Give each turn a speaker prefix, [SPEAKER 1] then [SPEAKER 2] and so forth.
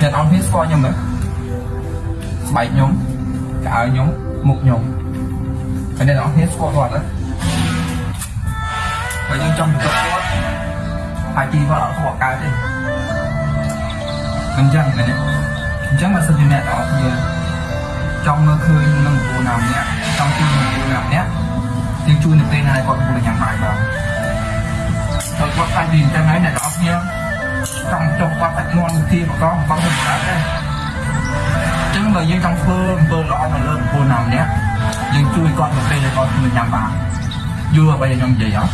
[SPEAKER 1] អ្នកនរគ្នាស្គាល់ខ្ញុំទេស្បែកខ្ញុំកៅអៅខ្ញុំមុខខ្ញុំហើយអ្នកនរគ្នាស្គាល់គាត់ទេបើយើងចង់ទៅគាត់ហើយទីគាត់អត់ខកកើតទេអញ្ចឹងមែនទេអញ្ចឹងបើសិនជាអ្នកនរគ្នាចង់មើលឃើញនឹងពូណាម្នាក់ចង់ជួយនឹងពូណាម្នាក់យើងជួយនៅពេលណាគាត់កំពុងតែញ៉ាំបាយបងហើយគាត់ខ្លាចពីអញ្ចឹងហើយអ្នកនរគ្នា ចង់ចុះគាត់តែងន់ទីមកកងបងទៅកើតដែរអញ្ចឹងបើយើងចង់ធ្វើអំពើល្អទៅលើបុគ្គលណាម្នាក់យើងជួយគាត់ទៅពេលដែលគាត់ធ្វើញ៉ាំបានយល់អ្វីដែលខ្ញុំនិយាយអត់